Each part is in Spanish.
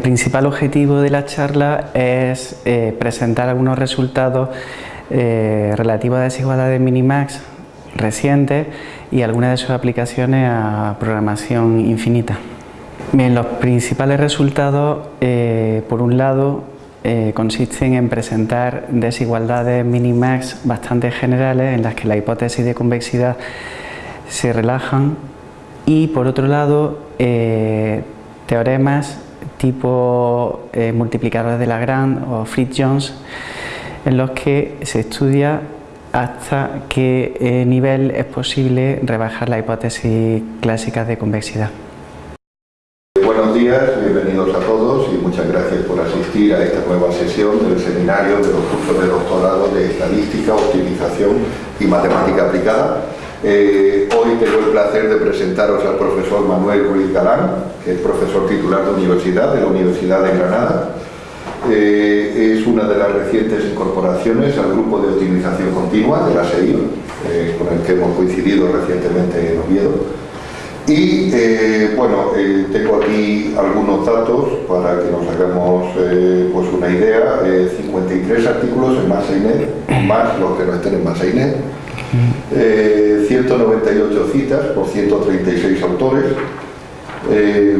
El principal objetivo de la charla es eh, presentar algunos resultados eh, relativos a desigualdades minimax recientes y algunas de sus aplicaciones a programación infinita. Bien, los principales resultados, eh, por un lado, consisten en presentar desigualdades minimax bastante generales en las que la hipótesis de convexidad se relajan y, por otro lado, teoremas tipo eh, multiplicadores de Lagrange o Fritz-Jones, en los que se estudia hasta qué eh, nivel es posible rebajar la hipótesis clásica de convexidad. Buenos días, bienvenidos a todos y muchas gracias por asistir a esta nueva sesión del seminario de los cursos de doctorado de Estadística, Optimización y Matemática Aplicada eh, hoy tengo el placer de presentaros al profesor Manuel Ruiz Galán, que es profesor titular de universidad de la Universidad de Granada. Eh, es una de las recientes incorporaciones al grupo de optimización continua de la SEI, eh, con el que hemos coincidido recientemente en Oviedo. Y bueno, tengo aquí algunos datos para que nos hagamos pues una idea. 53 artículos en Masainet, más los que no estén en Masainet 198 eh, citas por 136 autores. Eh,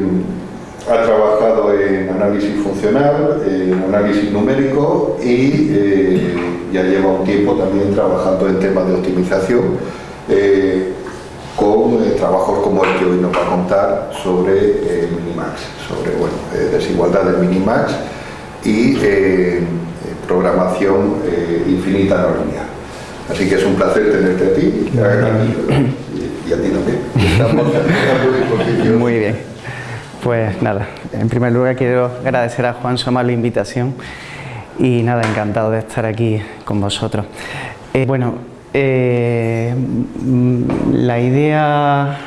ha trabajado en análisis funcional, en análisis numérico y eh, ya lleva un tiempo también trabajando en temas de optimización con trabajos como el que hoy nos va a contar sobre Minimax, sobre bueno, desigualdad del Minimax y programación infinita no lineal. Así que es un placer tenerte a ti y a ti también. Muy bien. Pues nada, en primer lugar quiero agradecer a Juan Soma la invitación y nada, encantado de estar aquí con vosotros. Eh, bueno, eh, la idea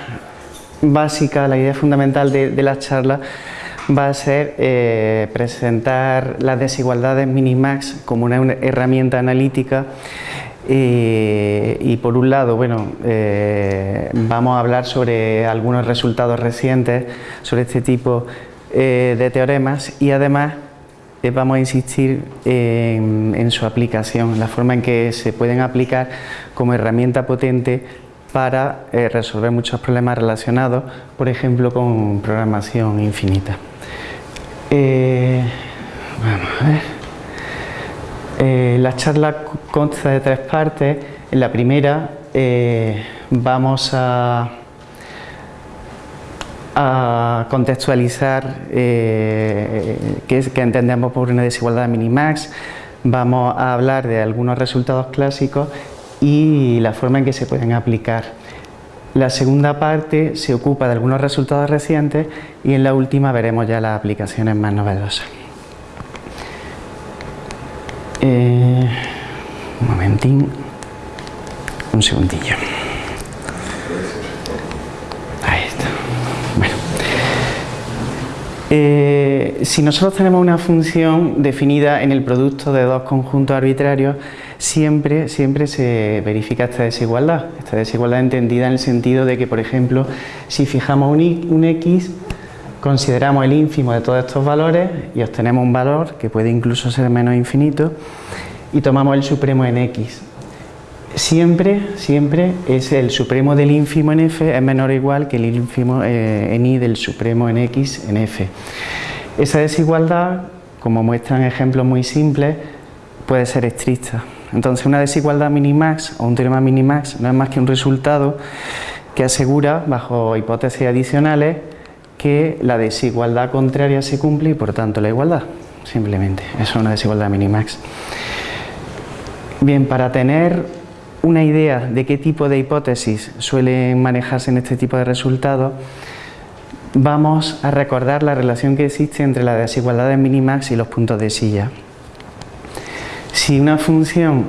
básica, la idea fundamental de, la charla va a ser eh, presentar las desigualdades minimax como una herramienta analítica eh, y por un lado, bueno, eh, vamos a hablar sobre algunos resultados recientes sobre este tipo eh, de teoremas y además vamos a insistir en, su aplicación, la forma en que se pueden aplicar como herramienta potente para resolver muchos problemas relacionados, por ejemplo, con programación infinita. vamos a ver. Eh, la charla consta de tres partes. En la primera eh, vamos a, contextualizar eh, qué, entendemos por una desigualdad minimax, vamos a hablar de algunos resultados clásicos y la forma en que se pueden aplicar. La segunda parte se ocupa de algunos resultados recientes y en la última veremos ya las aplicaciones más novedosas. Eh, un momentín, un segundillo. Ahí está. Bueno. Eh, si nosotros tenemos una función definida en el producto de dos conjuntos arbitrarios, siempre, siempre se verifica esta desigualdad. Esta desigualdad entendida en el sentido de que, por ejemplo, si fijamos un, un x consideramos el ínfimo de todos estos valores y obtenemos un valor que puede incluso ser menos infinito y tomamos el supremo en x. Siempre, siempre es el supremo del ínfimo en f es menor o igual que el ínfimo eh, en y del supremo en x en f. Esa desigualdad, como muestran ejemplos muy simples, puede ser estricta. Entonces una desigualdad minimax o un teorema minimax no es más que un resultado que asegura, bajo hipótesis adicionales, que la desigualdad contraria se cumple y por tanto la igualdad, simplemente. Es una desigualdad minimax. Bien, para tener una idea de qué tipo de hipótesis suelen manejarse en este tipo de resultados, vamos a recordar la relación que existe entre la desigualdad de minimax y los puntos de silla. Si una función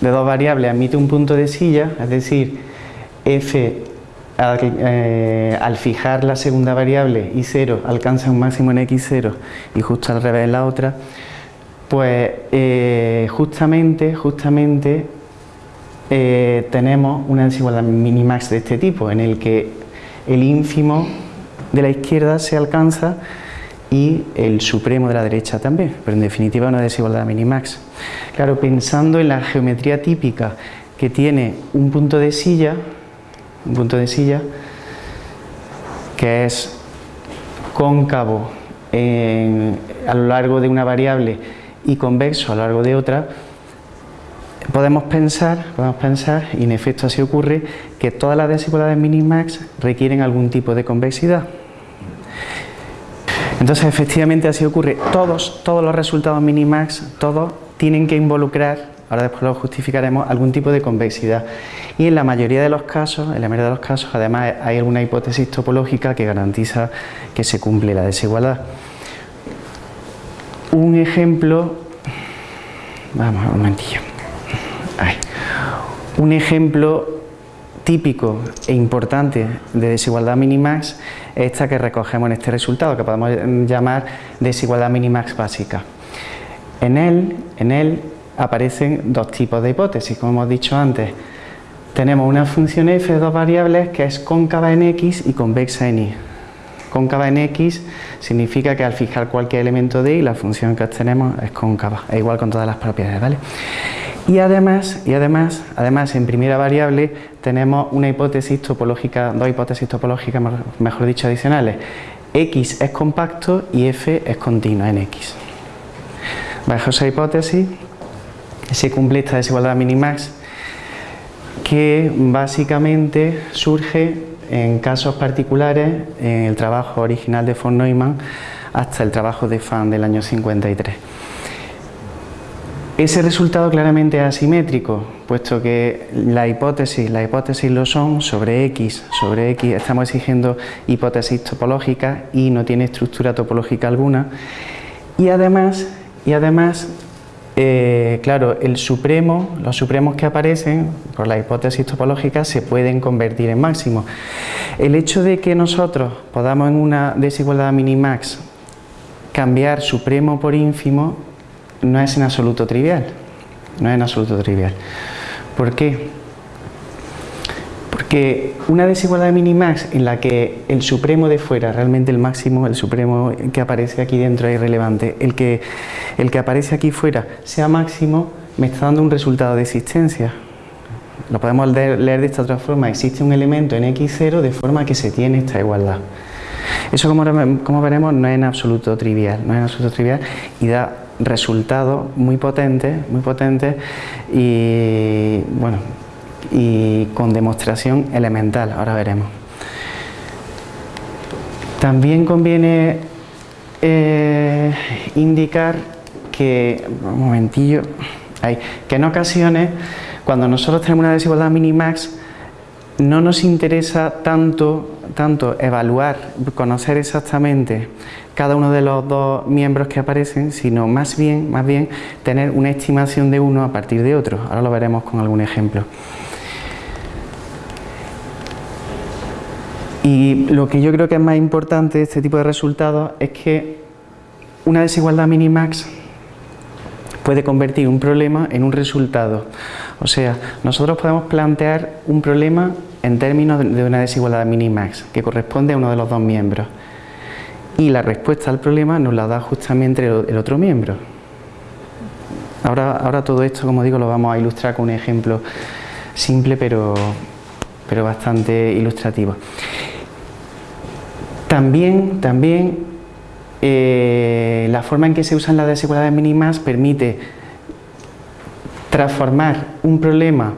de dos variables admite un punto de silla, es decir, f eh, al, fijar la segunda variable y 0 alcanza un máximo en x0 y justo al revés la otra, pues eh, justamente, justamente eh, tenemos una desigualdad minimax de este tipo, en el que el ínfimo de la izquierda se alcanza y el supremo de la derecha también, pero en definitiva una desigualdad minimax. Claro, pensando en la geometría típica que tiene un punto de silla, un punto de silla que es cóncavo a lo largo de una variable y convexo a lo largo de otra, podemos pensar, podemos pensar, y en efecto así ocurre, que todas las desigualdades minimax requieren algún tipo de convexidad. Entonces, efectivamente así ocurre. Todos, todos los resultados minimax, todos tienen que involucrar, ahora después lo justificaremos, algún tipo de convexidad. Y en la mayoría de los casos, en la mayoría de los casos, además hay alguna hipótesis topológica que garantiza que se cumple la desigualdad. Un ejemplo, vamos un momentillo. Un ejemplo típico e importante de desigualdad minimax es esta que recogemos en este resultado, que podemos llamar desigualdad minimax básica. En él, en él aparecen dos tipos de hipótesis, como hemos dicho antes. Tenemos una función f de dos variables que es cóncava en x y convexa en y. Cóncava en x significa que al fijar cualquier elemento de y la función que obtenemos es cóncava, es igual con todas las propiedades, ¿vale? Y además, y además, además en primera variable tenemos una hipótesis topológica, dos hipótesis topológicas, mejor dicho, adicionales. X es compacto y F es continua en X. Bajo esa hipótesis se cumple esta desigualdad minimax que básicamente surge en casos particulares en el trabajo original de von Neumann hasta el trabajo de Fan del año 53. Ese resultado claramente es asimétrico, puesto que la hipótesis, las hipótesis lo son sobre X, sobre X estamos exigiendo hipótesis topológicas y no tiene estructura topológica alguna. Y además, y además eh, claro, el supremo, los supremos que aparecen por la hipótesis topológica se pueden convertir en máximos. El hecho de que nosotros podamos en una desigualdad minimax cambiar supremo por ínfimo no es en absoluto trivial. No es en absoluto trivial. ¿Por qué? Porque una desigualdad de minimax en la que el supremo de fuera, realmente el máximo, el supremo que aparece aquí dentro es irrelevante, el que, el que aparece aquí fuera sea máximo, me está dando un resultado de existencia. Lo podemos leer, de esta otra forma, existe un elemento en x0 de forma que se tiene esta igualdad. Eso como, como veremos no es en absoluto trivial, no es en absoluto trivial y da resultados muy potentes, muy potentes y bueno y con demostración elemental, ahora veremos. También conviene eh, indicar que, un momentillo, que en ocasiones cuando nosotros tenemos una desigualdad minimax no nos interesa tanto, tanto evaluar, conocer exactamente cada uno de los dos miembros que aparecen, sino más bien, más bien tener una estimación de uno a partir de otro. Ahora lo veremos con algún ejemplo. Y lo que yo creo que es más importante de este tipo de resultados es que una desigualdad minimax puede convertir un problema en un resultado. O sea, nosotros podemos plantear un problema en términos de una desigualdad minimax que corresponde a uno de los dos miembros y la respuesta al problema nos la da justamente el otro miembro. Ahora, ahora todo esto, como digo, lo vamos a ilustrar con un ejemplo simple pero, pero bastante ilustrativo. También, también eh, la forma en que se usan las desigualdades mínimas permite transformar un problema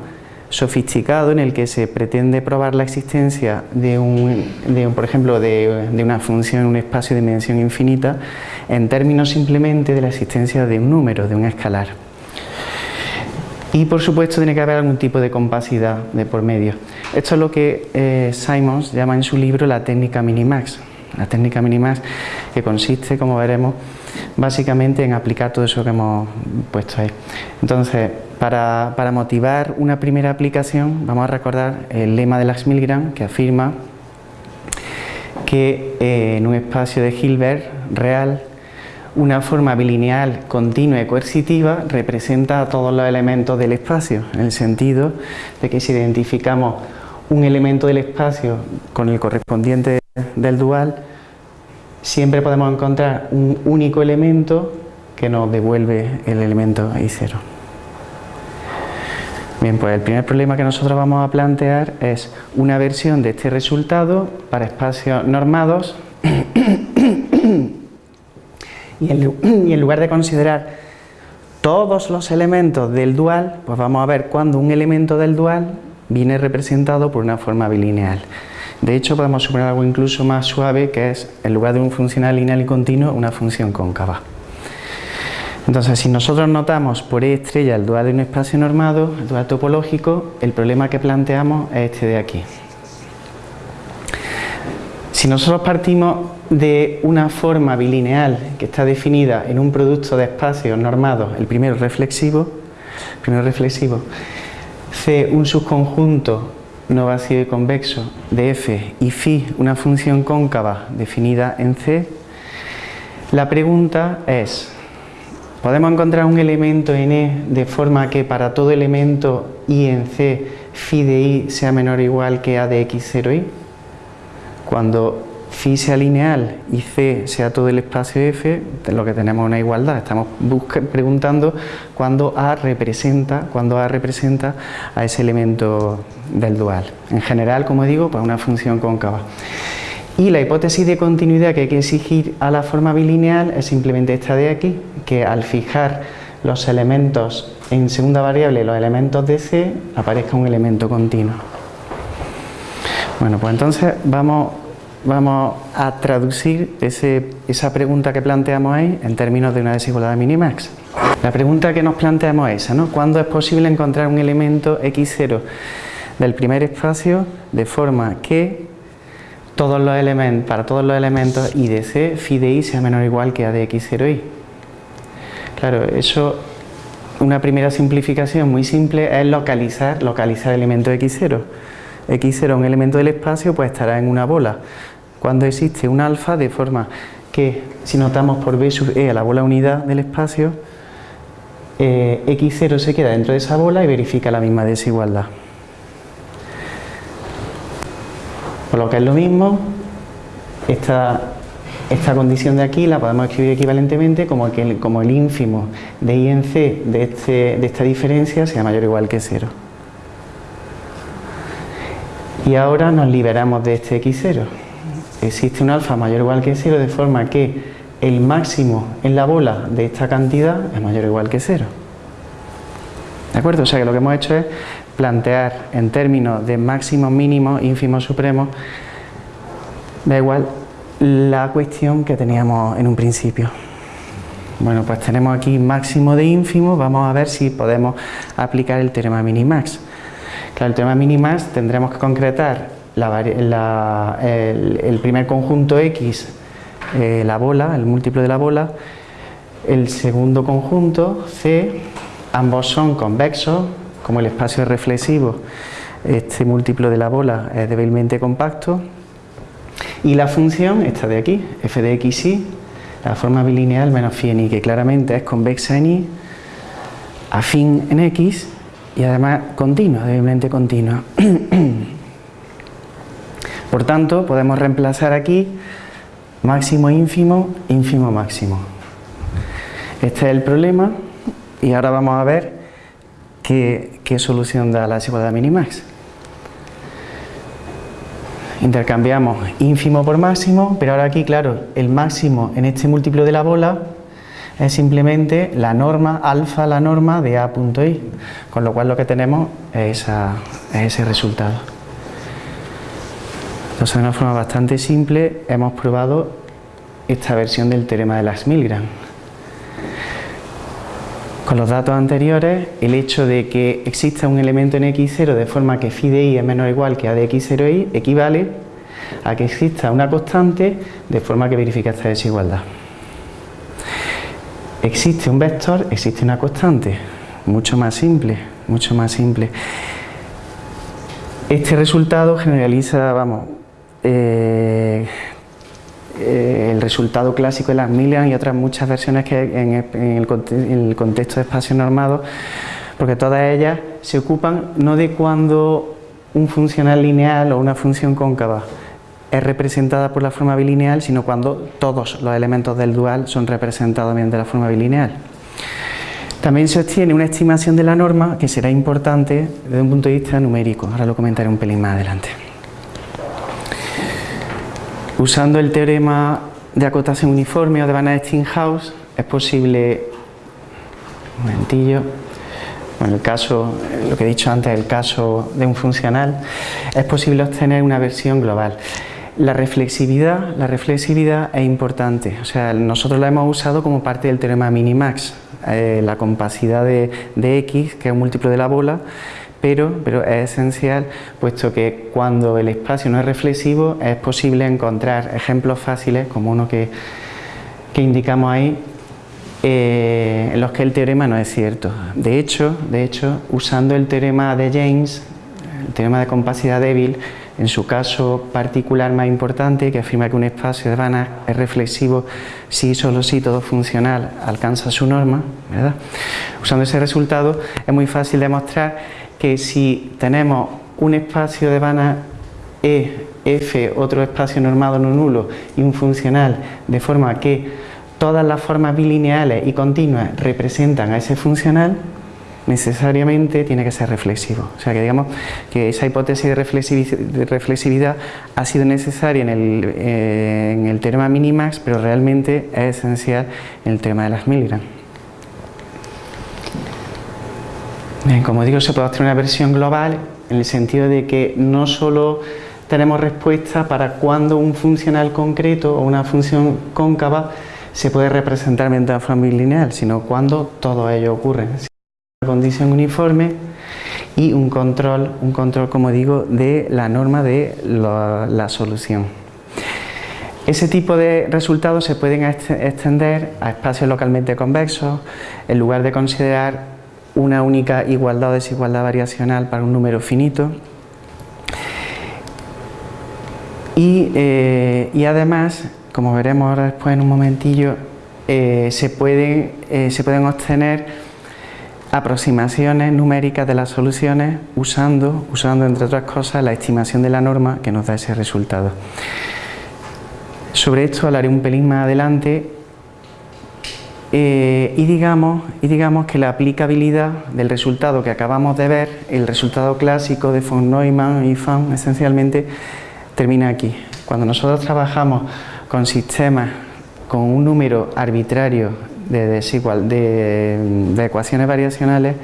sofisticado en el que se pretende probar la existencia de un, por ejemplo, de, una función en un espacio de dimensión infinita en términos simplemente de la existencia de un número, de un escalar. Y por supuesto tiene que haber algún tipo de compacidad de por medio. Esto es lo que eh, Simons llama en su libro la técnica minimax. La técnica minimax que consiste, como veremos, básicamente en aplicar todo eso que hemos puesto ahí. Entonces, para, motivar una primera aplicación, vamos a recordar el lema de Lax Milgram que afirma que eh, en un espacio de Hilbert real, una forma bilineal continua y coercitiva representa a todos los elementos del espacio, en el sentido de que si identificamos un elemento del espacio con el correspondiente del dual, siempre podemos encontrar un único elemento que nos devuelve el elemento I0. Bien, pues el primer problema que nosotros vamos a plantear es una versión de este resultado para espacios normados y en lugar de considerar todos los elementos del dual, pues vamos a ver cuando un elemento del dual viene representado por una forma bilineal. De hecho, podemos suponer algo incluso más suave, que es, en lugar de un funcional lineal y continuo, una función cóncava. Entonces, si nosotros notamos por E estrella el dual de un espacio normado, el dual topológico, el problema que planteamos es este de aquí. Si nosotros partimos de una forma bilineal que está definida en un producto de espacios normados, el primero reflexivo, reflexivo, C un subconjunto no vacío y convexo de f y phi una función cóncava definida en C, la pregunta es, ¿podemos encontrar un elemento en E de forma que para todo elemento i en C phi de i sea menor o igual que a de x0i? Cuando phi sea lineal y c sea todo el espacio f, lo que tenemos es una igualdad. Estamos preguntando cuándo A representa, cuando A representa a ese elemento del dual. En general, como digo, pues una función cóncava. Y la hipótesis de continuidad que hay que exigir a la forma bilineal es simplemente esta de aquí, que al fijar los elementos en segunda variable, los elementos de C, aparezca un elemento continuo. Bueno, pues entonces vamos vamos a traducir esa pregunta que planteamos ahí en términos de una desigualdad de minimax. La pregunta que nos planteamos es esa, ¿no? ¿Cuándo es posible encontrar un elemento x0 del primer espacio de forma que todos los elementos, para todos los elementos i de c, phi de i sea menor o igual que a de x0i? Claro, eso, una primera simplificación muy simple es localizar, localizar el elemento x0 x0 un elemento del espacio pues estará en una bola cuando existe un alfa de forma que si notamos por b sub e a la bola unidad del espacio, eh, x0 se queda dentro de esa bola y verifica la misma desigualdad. Por lo que es lo mismo, esta, esta condición de aquí la podemos escribir equivalentemente como, que, como el ínfimo de i en c de, este, de esta diferencia sea mayor o igual que 0. Y ahora nos liberamos de este x0 existe un alfa mayor o igual que 0 de forma que el máximo en la bola de esta cantidad es mayor o igual que 0. ¿De acuerdo? O sea que lo que hemos hecho es plantear en términos de máximo, mínimo, ínfimo, supremo, da igual la cuestión que teníamos en un principio. Bueno, pues tenemos aquí máximo de ínfimo, vamos a ver si podemos aplicar el teorema minimax. Claro, el teorema minimax tendremos que concretar el, primer conjunto X, eh, la bola, el múltiplo de la bola, el segundo conjunto C, ambos son convexos, como el espacio es reflexivo, este múltiplo de la bola es débilmente compacto, y la función, esta de aquí, f de x y, la forma bilineal menos phi en y, que claramente es convexa en y, afín en x, y además continua, débilmente continua. Por tanto, podemos reemplazar aquí máximo ínfimo, ínfimo máximo. Este es el problema y ahora vamos a ver qué, solución da la desigualdad minimax. Intercambiamos ínfimo por máximo, pero ahora aquí, claro, el máximo en este múltiplo de la bola es simplemente la norma, alfa la norma de A.i, con lo cual lo que tenemos es ese resultado. Entonces, de una forma bastante simple, hemos probado esta versión del teorema de las Milgram. Con los datos anteriores, el hecho de que exista un elemento en x0 de forma que phi de i es menor o igual que a de x0i equivale a que exista una constante de forma que verifica esta desigualdad. Existe un vector, existe una constante, mucho más simple, mucho más simple. Este resultado generaliza, vamos, eh, el resultado clásico de las Millian y otras muchas versiones que en, el, contexto de espacios normados, porque todas ellas se ocupan no de cuando un funcional lineal o una función cóncava es representada por la forma bilineal, sino cuando todos los elementos del dual son representados mediante la forma bilineal. También se obtiene una estimación de la norma que será importante desde un punto de vista numérico. Ahora lo comentaré un pelín más adelante. Usando el teorema de acotación uniforme o de Van House es posible, un momentillo, bueno, el caso, lo que he dicho antes, el caso de un funcional, es posible obtener una versión global. La reflexividad, la reflexividad es importante, o sea, nosotros la hemos usado como parte del teorema minimax, eh, la compacidad de, x, que es un múltiplo de la bola, pero, pero es esencial puesto que cuando el espacio no es reflexivo es posible encontrar ejemplos fáciles como uno que, que indicamos ahí eh, en los que el teorema no es cierto. De hecho, de hecho, usando el teorema de James, el teorema de compacidad débil, en su caso particular más importante, que afirma que un espacio de Banach es reflexivo si solo si todo funcional alcanza su norma, ¿verdad? Usando ese resultado es muy fácil demostrar que si tenemos un espacio de Banach E, F, otro espacio normado no nulo y un funcional de forma que todas las formas bilineales y continuas representan a ese funcional, necesariamente tiene que ser reflexivo. O sea que digamos que esa hipótesis de, reflexividad ha sido necesaria en el, eh, en el teorema minimax, pero realmente es esencial en el tema de las Milgram. Bien, como digo, se puede obtener una versión global en el sentido de que no solo tenemos respuesta para cuando un funcional concreto o una función cóncava se puede representar mediante una forma lineal, sino cuando todo ello ocurre condición uniforme y un control, un control como digo, de la norma de la, solución. Ese tipo de resultados se pueden extender a espacios localmente convexos en lugar de considerar una única igualdad o desigualdad variacional para un número finito. Y, eh, además, como veremos ahora después en un momentillo, eh, se, pueden, eh, se pueden obtener aproximaciones numéricas de las soluciones usando, usando entre otras cosas la estimación de la norma que nos da ese resultado. Sobre esto hablaré un pelín más adelante eh, y, digamos, y digamos que la aplicabilidad del resultado que acabamos de ver, el resultado clásico de von Neumann y Fan esencialmente termina aquí. Cuando nosotros trabajamos con sistemas con un número arbitrario de, desigual, de, ecuaciones variacionales,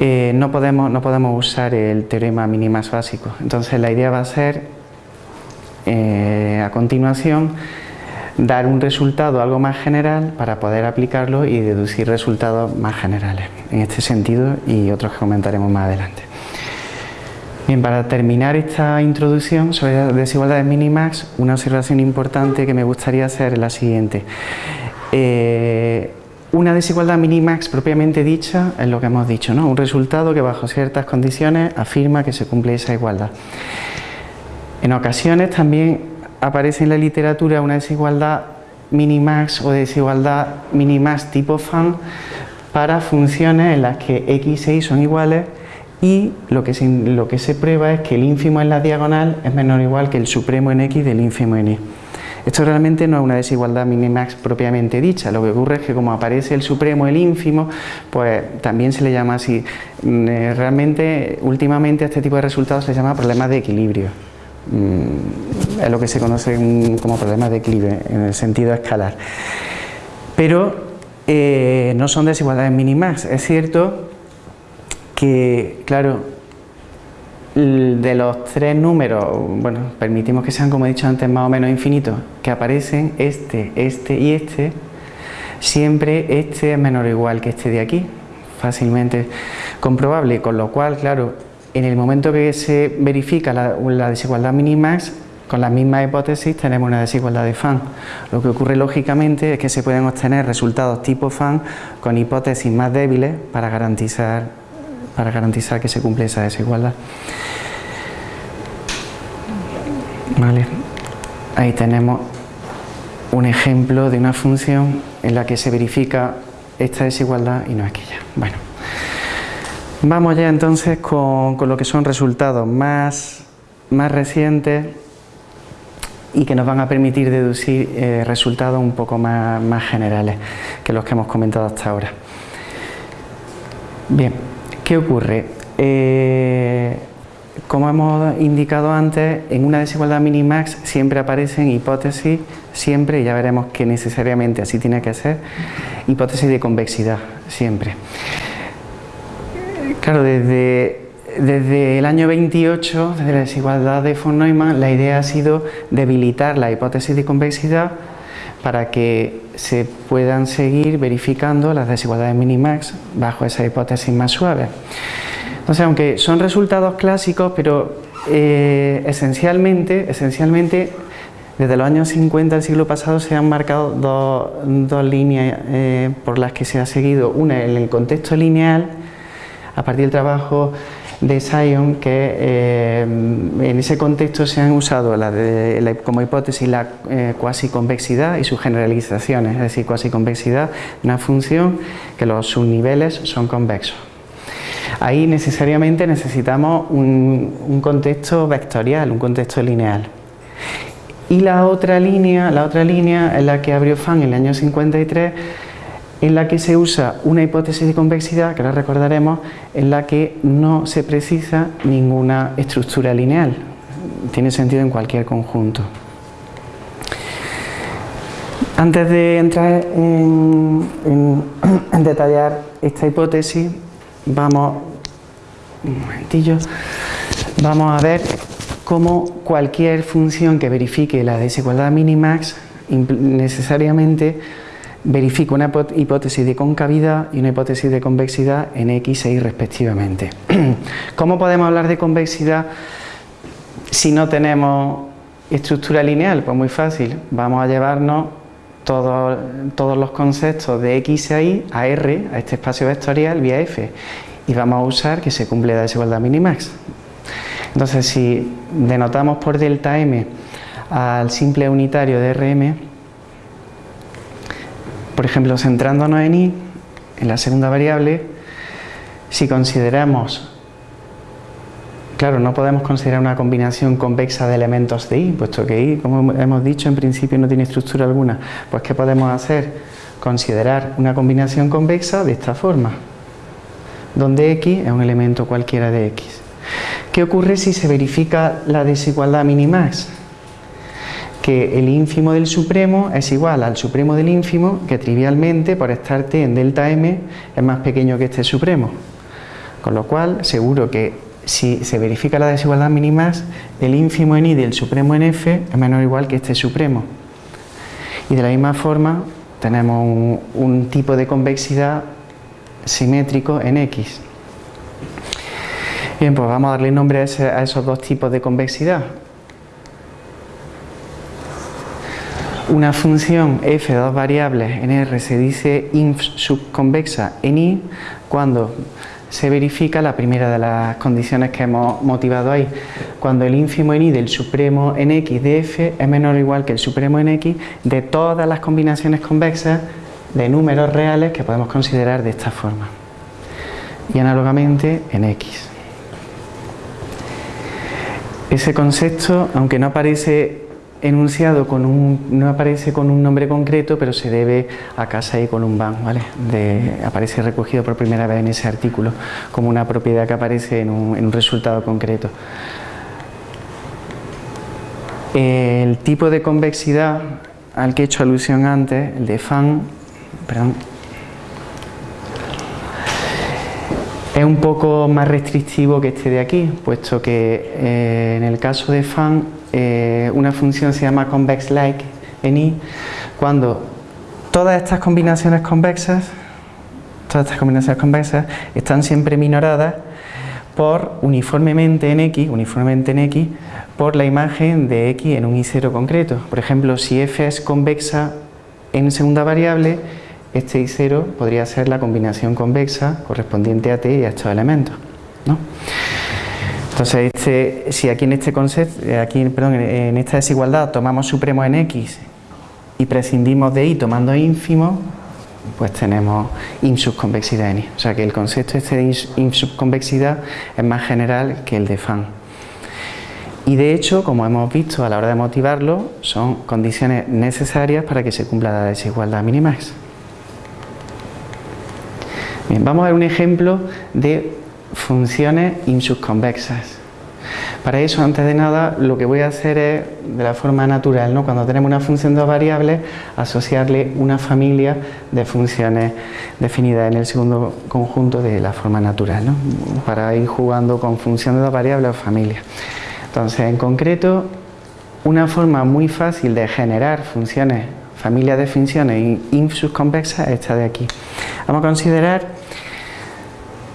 eh, no, podemos, no podemos usar el teorema minimax básico. Entonces la idea va a ser, eh, a continuación, dar un resultado algo más general para poder aplicarlo y deducir resultados más generales en este sentido y otros que comentaremos más adelante. Bien, para terminar esta introducción sobre desigualdades minimax, una observación importante que me gustaría hacer es la siguiente. Eh, una desigualdad minimax propiamente dicha es lo que hemos dicho, ¿no? un resultado que bajo ciertas condiciones afirma que se cumple esa igualdad. En ocasiones también aparece en la literatura una desigualdad minimax o desigualdad minimax tipo fan para funciones en las que x e y son iguales y lo que, se, lo que se prueba es que el ínfimo en la diagonal es menor o igual que el supremo en x del ínfimo en y. Esto realmente no es una desigualdad minimax propiamente dicha, lo que ocurre es que como aparece el supremo, el ínfimo, pues también se le llama así. Mm, eh, realmente, últimamente a este tipo de resultados se llama problemas de equilibrio. Mm, es lo que se conoce como problemas de equilibrio en el sentido escalar. Pero eh, no son desigualdades minimax. Es cierto que, claro, de los tres números, bueno, permitimos que sean, como he dicho antes, más o menos infinitos, que aparecen este, este y este, siempre este es menor o igual que este de aquí, fácilmente comprobable, con lo cual, claro, en el momento que se verifica la, desigualdad minimax, con la misma hipótesis tenemos una desigualdad de fan. Lo que ocurre lógicamente es que se pueden obtener resultados tipo fan con hipótesis más débiles para garantizar, para garantizar que se cumple esa desigualdad. Ahí tenemos un ejemplo de una función en la que se verifica esta desigualdad y no aquella. Bueno, vamos ya entonces con, lo que son resultados más, más recientes y que nos van a permitir deducir eh, resultados un poco más, más, generales que los que hemos comentado hasta ahora. Bien, ¿qué ocurre? Eh, como hemos indicado antes, en una desigualdad minimax siempre aparecen hipótesis, siempre, y ya veremos que necesariamente así tiene que ser, hipótesis de convexidad, siempre. Claro, desde desde el año 28, desde la desigualdad de von Neumann, la idea ha sido debilitar la hipótesis de convexidad para que se puedan seguir verificando las desigualdades minimax bajo esa hipótesis más suave. Entonces, aunque son resultados clásicos, pero eh, esencialmente, esencialmente desde los años 50 del siglo pasado se han marcado dos, líneas eh, por las que se ha seguido. Una en el contexto lineal, a partir del trabajo de Sion que eh, en ese contexto se han usado como hipótesis la eh, cuasi convexidad y sus generalizaciones, es decir, cuasi convexidad, una función que los subniveles son convexos. Ahí necesariamente necesitamos un, contexto vectorial, un contexto lineal. Y la otra línea, la otra línea es la que abrió Fan en el año 53 en la que se usa una hipótesis de convexidad, que ahora recordaremos, en la que no se precisa ninguna estructura lineal. Tiene sentido en cualquier conjunto. Antes de entrar en, detallar esta hipótesis, vamos, un momentillo, vamos a ver cómo cualquier función que verifique la desigualdad minimax necesariamente verifico una hipótesis de concavidad y una hipótesis de convexidad en X e Y respectivamente. ¿Cómo podemos hablar de convexidad si no tenemos estructura lineal? Pues muy fácil, vamos a llevarnos todos, los conceptos de X a Y a R, a este espacio vectorial, vía F, y vamos a usar que se cumple la desigualdad minimax. Entonces, si denotamos por delta M al simple unitario de Rm, por ejemplo, centrándonos en i, en la segunda variable, si consideramos, claro, no podemos considerar una combinación convexa de elementos de i, puesto que i, como hemos dicho, en principio no tiene estructura alguna. Pues, ¿qué podemos hacer? Considerar una combinación convexa de esta forma, donde x es un elemento cualquiera de x. ¿Qué ocurre si se verifica la desigualdad minimax? Que el ínfimo del supremo es igual al supremo del ínfimo, que trivialmente por estar t en delta m es más pequeño que este supremo. Con lo cual, seguro que si se verifica la desigualdad mínima, el ínfimo en i del supremo en f es menor o igual que este supremo. Y de la misma forma, tenemos un, tipo de convexidad simétrico en x. Bien, pues vamos a darle nombre a esos dos tipos de convexidad. Una función f de dos variables en R se dice inf subconvexa en I cuando se verifica la primera de las condiciones que hemos motivado ahí. Cuando el ínfimo en I del supremo en X de F es menor o igual que el supremo en X de todas las combinaciones convexas de números reales que podemos considerar de esta forma. Y análogamente en X. Ese concepto, aunque no aparece enunciado con un, no aparece con un nombre concreto, pero se debe a casa y ban, ¿vale? aparece recogido por primera vez en ese artículo como una propiedad que aparece en un, resultado concreto. El tipo de convexidad al que he hecho alusión antes, el de Fan, perdón, es un poco más restrictivo que este de aquí, puesto que eh, en el caso de Fan eh, una función se llama convex like en i cuando todas estas combinaciones convexas todas estas combinaciones convexas están siempre minoradas por uniformemente en x, uniformemente en x por la imagen de x en un i0 concreto. Por ejemplo, si f es convexa en segunda variable, este i0 podría ser la combinación convexa correspondiente a t y a estos elementos. ¿no? Entonces, si aquí en este concepto, eh, aquí, en esta desigualdad tomamos supremo en x y prescindimos de y tomando ínfimo, pues tenemos insubconvexidad en y. O sea que el concepto este de insubconvexidad es más general que el de Fan. Y de hecho, como hemos visto a la hora de motivarlo, son condiciones necesarias para que se cumpla la desigualdad minimax. Bien, vamos a ver un ejemplo de funciones insubconvexas. Para eso, antes de nada, lo que voy a hacer es, de la forma natural, ¿no? cuando tenemos una función de dos variables, asociarle una familia de funciones definidas en el segundo conjunto de la forma natural, ¿no? para ir jugando con función de dos variables o familias. Entonces, en concreto, una forma muy fácil de generar funciones, familias de funciones insubconvexas es esta de aquí. Vamos a considerar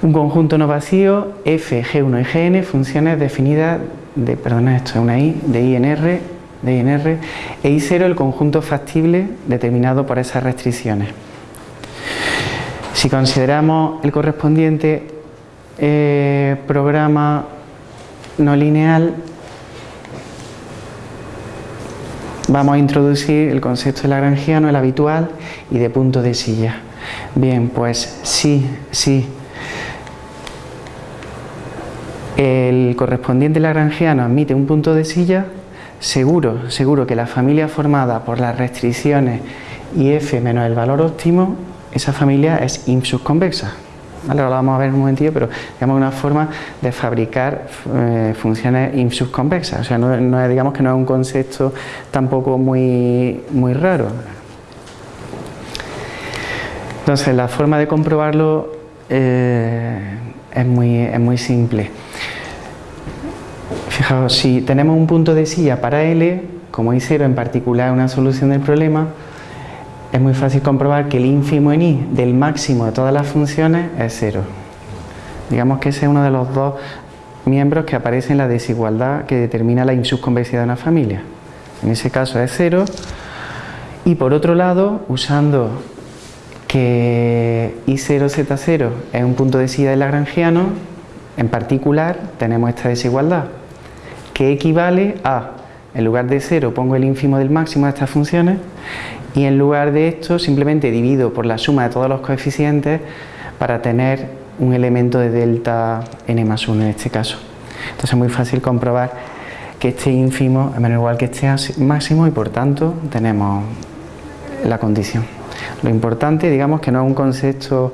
un conjunto no vacío f, g1 y gn, funciones definidas de, perdona, esto es una i, de i en r, de i en r, e i0 el conjunto factible determinado por esas restricciones. Si consideramos el correspondiente eh, programa no lineal, vamos a introducir el concepto de lagrangiano, el habitual, y de punto de silla. Bien, pues sí, sí, el correspondiente lagrangiano admite un punto de silla, seguro, seguro que la familia formada por las restricciones y f menos el valor óptimo, esa familia es insubconvexa. ¿Vale? Ahora lo vamos a ver en un momentillo, pero digamos una forma de fabricar eh, funciones insubconvexas. O sea, no, digamos que no es un concepto tampoco muy, muy raro. Entonces, la forma de comprobarlo eh, es, muy, es muy simple. Fijaos, si tenemos un punto de silla para L, como I0 en particular una solución del problema, es muy fácil comprobar que el ínfimo en I del máximo de todas las funciones es cero. Digamos que ese es uno de los dos miembros que aparece en la desigualdad que determina la insubconvexidad de una familia. En ese caso es cero. Y por otro lado, usando que I0Z0 es un punto de silla del lagrangiano, en particular tenemos esta desigualdad que equivale a, en lugar de 0 pongo el ínfimo del máximo de estas funciones y en lugar de esto simplemente divido por la suma de todos los coeficientes para tener un elemento de delta n más 1 en este caso. Entonces es muy fácil comprobar que este ínfimo es menos igual que este máximo y por tanto tenemos la condición. Lo importante, digamos, que no es un concepto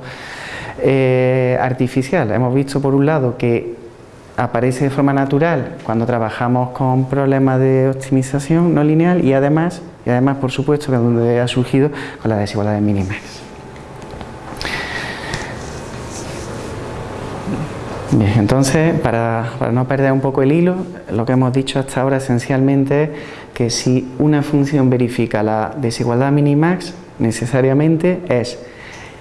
eh, artificial. Hemos visto por un lado que aparece de forma natural cuando trabajamos con problemas de optimización no lineal y además, y además por supuesto que es donde ha surgido con las desigualdades mínimas. Bien, entonces, para, para, no perder un poco el hilo, lo que hemos dicho hasta ahora esencialmente es que si una función verifica la desigualdad minimax, necesariamente es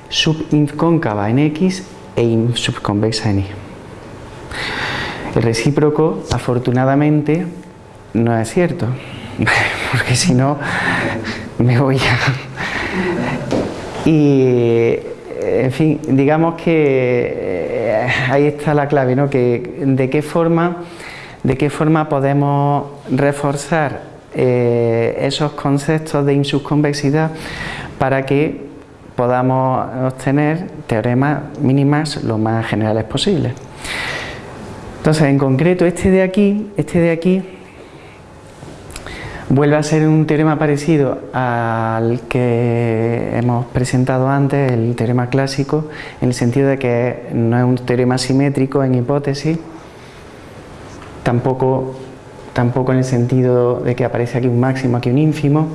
subincóncava en x e subconvexa en y. El recíproco, afortunadamente, no es cierto, porque si no, me voy a... Y, en fin, digamos que eh, ahí está la clave, ¿no? Que de qué forma, de qué forma podemos reforzar eh, esos conceptos de insubconvexidad para que podamos obtener teoremas mínimas lo más generales posibles. Entonces, en concreto, este de aquí, este de aquí, vuelve a ser un teorema parecido al que hemos presentado antes, el teorema clásico, en el sentido de que no es un teorema simétrico en hipótesis, tampoco, tampoco en el sentido de que aparece aquí un máximo, aquí un ínfimo,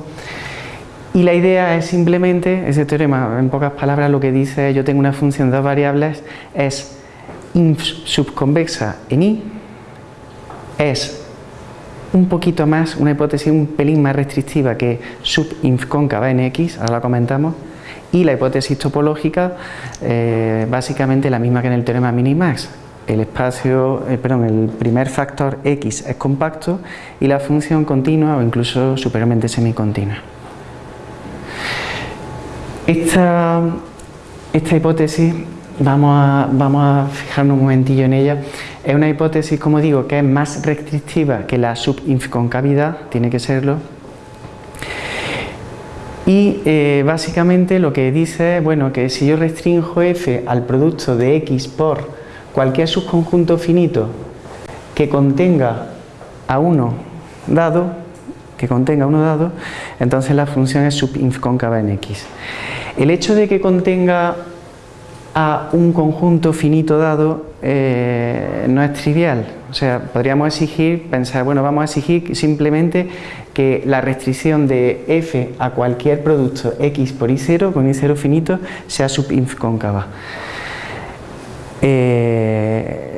y la idea es simplemente, ese teorema, en pocas palabras, lo que dice yo tengo una función de dos variables, es subconvexa en I es un poquito más, una hipótesis un pelín más restrictiva que subinfcóncava en X, ahora la comentamos, y la hipótesis topológica eh, básicamente la misma que en el teorema minimax. El espacio, eh, perdón, el primer factor X es compacto y la función continua o incluso superiormente semicontinua. Esta, esta hipótesis vamos a, vamos a fijarnos un momentillo en ella. Es una hipótesis, como digo, que es más restrictiva que la subinconcavidad, tiene que serlo. Y eh, básicamente lo que dice es bueno, que si yo restringo f al producto de x por cualquier subconjunto finito que contenga a uno dado, que contenga uno dado, entonces la función es subinf cóncava en x. El hecho de que contenga a un conjunto finito dado eh, no es trivial, o sea, podríamos exigir, pensar, bueno, vamos a exigir simplemente que la restricción de f a cualquier producto x por y0 con y0 finito sea subinf cóncava. Eh,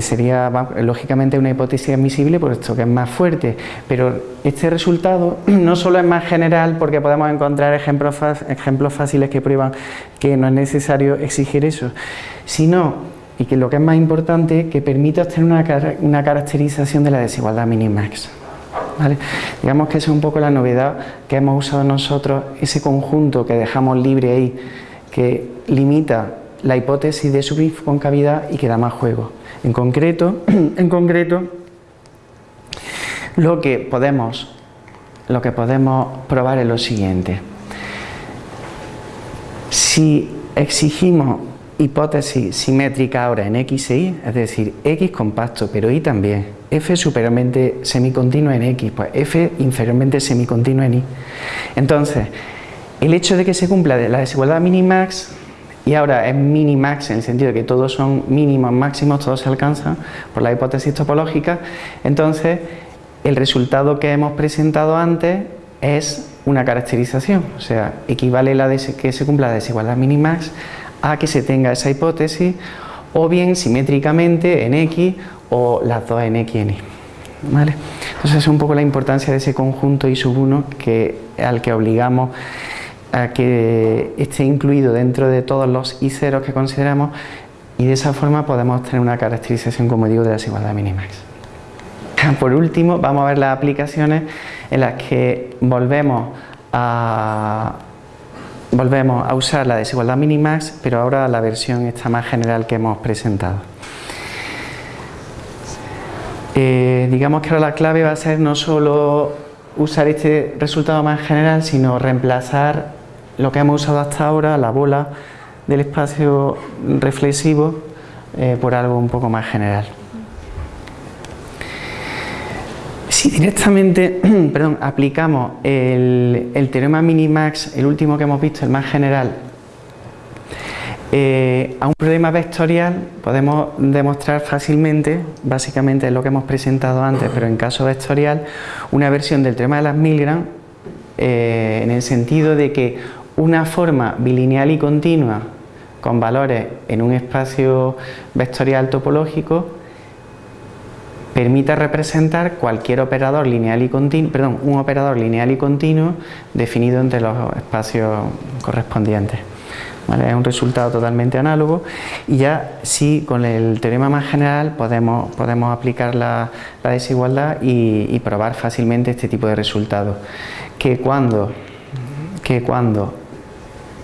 sería lógicamente una hipótesis admisible por esto que es más fuerte, pero este resultado no solo es más general porque podemos encontrar ejemplos, ejemplos fáciles que prueban que no es necesario exigir eso, sino, y que lo que es más importante, que permite obtener una, una caracterización de la desigualdad minimax. ¿Vale? Digamos que esa es un poco la novedad que hemos usado nosotros, ese conjunto que dejamos libre ahí, que limita la hipótesis de subconcavidad y que da más juego. En concreto, en concreto lo, que podemos, lo que podemos probar es lo siguiente. Si exigimos hipótesis simétrica ahora en x e y, es decir, x compacto, pero y también, f superiormente semicontinuo en x, pues f inferiormente semicontinuo en y. Entonces, el hecho de que se cumpla la desigualdad minimax y ahora es minimax en el sentido de que todos son mínimos, máximos, todos se alcanzan por la hipótesis topológica, entonces el resultado que hemos presentado antes es una caracterización, o sea, equivale la que se cumpla la desigualdad minimax a que se tenga esa hipótesis o bien simétricamente en X o las dos en X y en Y. ¿Vale? Entonces es un poco la importancia de ese conjunto I sub 1 que, al que obligamos a que esté incluido dentro de todos los i ceros que consideramos y de esa forma podemos tener una caracterización, como digo, de la desigualdad minimax. Por último, vamos a ver las aplicaciones en las que volvemos a, volvemos a usar la desigualdad minimax, pero ahora la versión esta más general que hemos presentado. Eh, digamos que ahora la clave va a ser no solo usar este resultado más general, sino reemplazar lo que hemos usado hasta ahora, la bola del espacio reflexivo, eh, por algo un poco más general. Si directamente perdón, aplicamos el, el, teorema minimax, el último que hemos visto, el más general, eh, a un problema vectorial podemos demostrar fácilmente, básicamente es lo que hemos presentado antes, pero en caso vectorial, una versión del teorema de las Milgram eh, en el sentido de que una forma bilineal y continua con valores en un espacio vectorial topológico permite representar cualquier operador lineal y continuo, perdón, un operador lineal y continuo definido entre los espacios correspondientes. Es un resultado totalmente análogo y ya sí con el teorema más general podemos, podemos aplicar la, desigualdad y, y, probar fácilmente este tipo de resultados. Que cuando, que cuando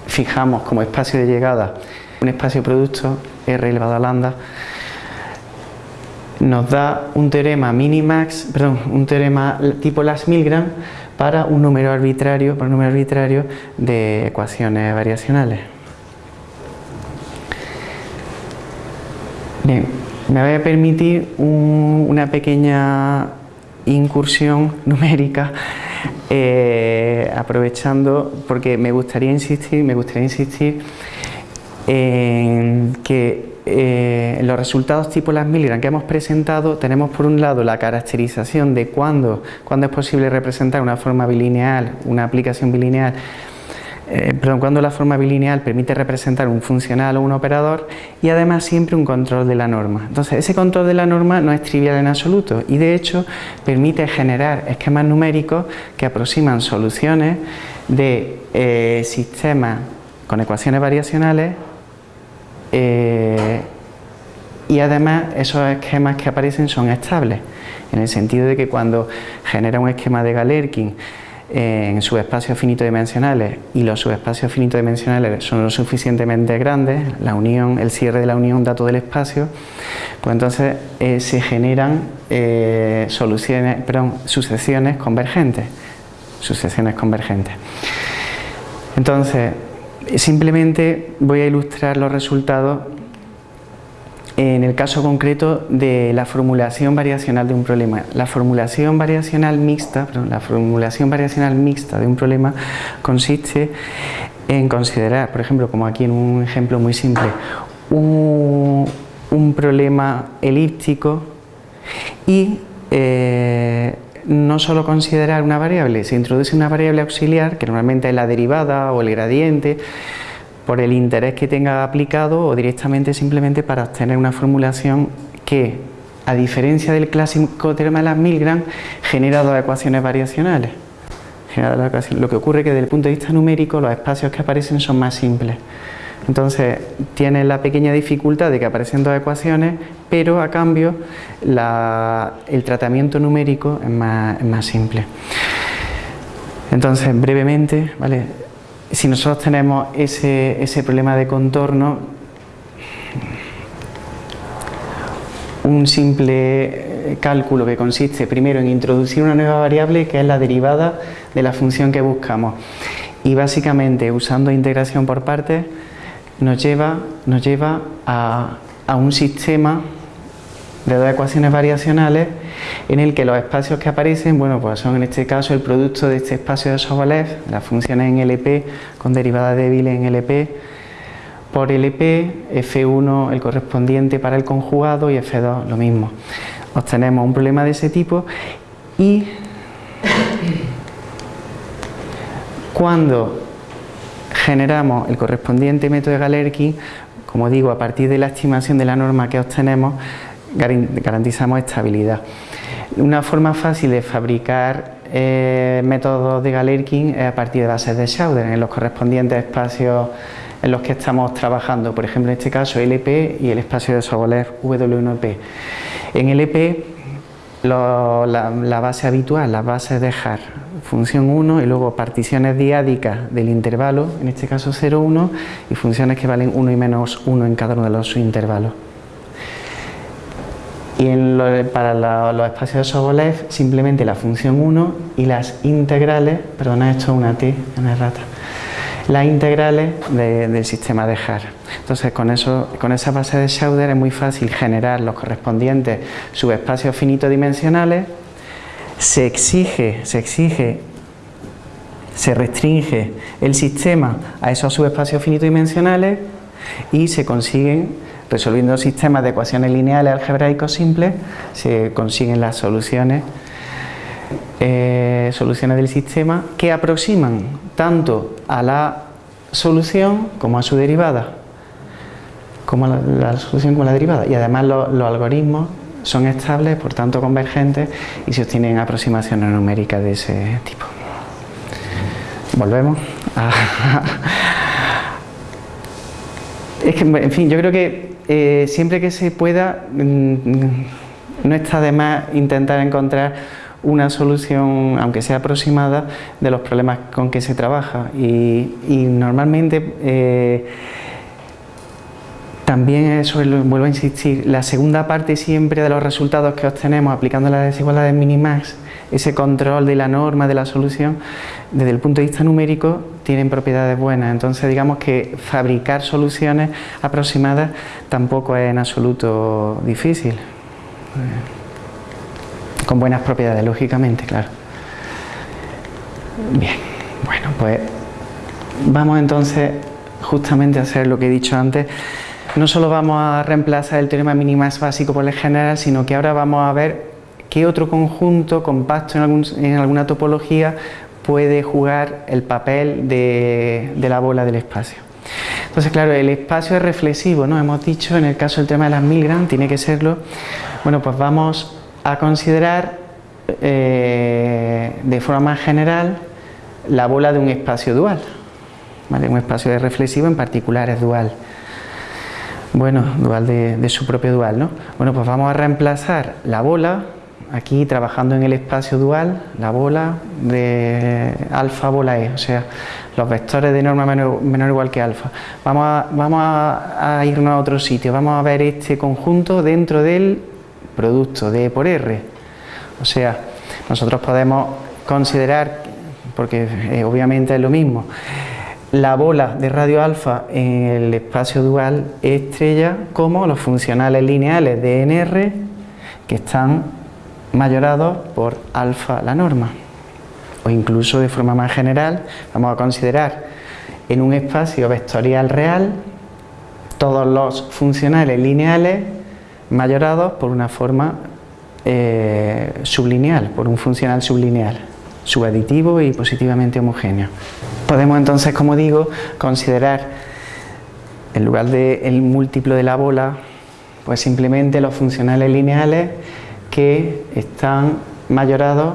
fijamos como espacio de llegada un espacio producto R elevado a lambda nos da un teorema minimax, perdón, un teorema tipo Las Milgram para un número arbitrario, para un número arbitrario de ecuaciones variacionales. Bien, me voy a permitir una pequeña incursión numérica eh, aprovechando porque me gustaría insistir, me gustaría insistir en que eh, los resultados tipo las Milgram que hemos presentado tenemos por un lado la caracterización de cuándo, cuándo es posible representar una forma bilineal, una aplicación bilineal eh, perdón, cuando la forma bilineal permite representar un funcional o un operador y además siempre un control de la norma. Entonces ese control de la norma no es trivial en absoluto y de hecho permite generar esquemas numéricos que aproximan soluciones de eh, sistemas con ecuaciones variacionales eh, y además esos esquemas que aparecen son estables en el sentido de que cuando genera un esquema de Galerkin en subespacios finito-dimensionales y los subespacios finito-dimensionales son lo suficientemente grandes, la unión, el cierre de la unión da todo el espacio, pues entonces eh, se generan eh, soluciones, perdón, sucesiones convergentes, sucesiones convergentes. Entonces, simplemente voy a ilustrar los resultados en el caso concreto de la formulación variacional de un problema. La formulación variacional mixta, la formulación variacional mixta de un problema consiste en considerar, por ejemplo, como aquí en un ejemplo muy simple, un, problema elíptico y eh, no solo considerar una variable, se introduce una variable auxiliar, que normalmente es la derivada o el gradiente, por el interés que tenga aplicado o directamente simplemente para obtener una formulación que, a diferencia del clásico teorema de las Milgram, genera dos ecuaciones variacionales. Lo que ocurre es que desde el punto de vista numérico los espacios que aparecen son más simples. Entonces tiene la pequeña dificultad de que aparecen dos ecuaciones, pero a cambio el tratamiento numérico es más simple. Entonces, brevemente, ¿vale? Si nosotros tenemos ese, problema de contorno, un simple eh, cálculo que consiste primero en introducir una nueva variable que es la derivada de la función que buscamos. Y básicamente usando integración por partes nos lleva, nos lleva a, a un sistema de dos ecuaciones variacionales en el que los espacios que aparecen, bueno, pues son en este caso el producto de este espacio de Sobolev, las funciones en LP con derivada débil en LP, por LP, F1 el correspondiente para el conjugado y F2 lo mismo. Obtenemos un problema de ese tipo y cuando generamos el correspondiente método de Galerkin, como digo, a partir de la estimación de la norma que obtenemos, garantizamos estabilidad. Una forma fácil de fabricar eh, métodos de Galerkin es a partir de bases de Schauder en los correspondientes espacios en los que estamos trabajando, por ejemplo en este caso LP y el espacio de Sobolev W1P. En LP la, base habitual, las bases de HAR, función 1 y luego particiones diádicas del intervalo, en este caso 0, 1 y funciones que valen 1 y menos 1 en cada uno de los intervalos. Y para los espacios de Sobolev simplemente la función 1 y las integrales, perdona esto es una T, errata, las integrales del sistema de Haar. Entonces con, eso, con esa base de Schauder es muy fácil generar los correspondientes subespacios finitodimensionales, se exige, se exige se restringe el sistema a esos subespacios finitodimensionales y se consiguen Resolviendo sistemas de ecuaciones lineales algebraicos simples se consiguen las soluciones, eh, soluciones del sistema que aproximan tanto a la solución como a su derivada, como la, solución como la derivada. Y además los algoritmos son estables, por tanto convergentes y se obtienen aproximaciones numéricas de ese tipo. Volvemos a... Es que, en fin, yo creo que eh, siempre que se pueda, mm, no está de más intentar encontrar una solución, aunque sea aproximada, de los problemas con que se trabaja. Y, normalmente, eh, también eso, vuelvo a insistir, la segunda parte siempre de los resultados que obtenemos aplicando las desigualdades minimax ese control de la norma, de la solución, desde el punto de vista numérico, tienen propiedades buenas. Entonces, digamos que fabricar soluciones aproximadas tampoco es en absoluto difícil. Con buenas propiedades, lógicamente, claro. Bien, bueno, pues vamos entonces justamente a hacer lo que he dicho antes. No solo vamos a reemplazar el teorema minimax básico por el general, sino que ahora vamos a ver ¿Qué otro conjunto compacto en, alguna topología puede jugar el papel de, la bola del espacio? Entonces, claro, el espacio es reflexivo, ¿no? Hemos dicho, en el caso del tema de las Milgram, tiene que serlo. Bueno, pues vamos a considerar eh, de forma más general la bola de un espacio dual. Un espacio de reflexivo en particular es dual. Bueno, dual de, de su propio dual, ¿no? Bueno, pues vamos a reemplazar la bola aquí trabajando en el espacio dual, la bola de alfa bola E, o sea, los vectores de norma menor, menor igual que alfa. Vamos, a, vamos a, irnos a otro sitio, vamos a ver este conjunto dentro del producto de E por R. O sea, nosotros podemos considerar, porque eh, obviamente es lo mismo, la bola de radio alfa en el espacio dual estrella como los funcionales lineales de NR que están mayorados por alfa la norma o incluso de forma más general vamos a considerar en un espacio vectorial real todos los funcionales lineales mayorados por una forma eh, sublineal, por un funcional sublineal, subaditivo y positivamente homogéneo. Podemos entonces, como digo, considerar en lugar del múltiplo de la bola, pues simplemente los funcionales lineales que están mayorados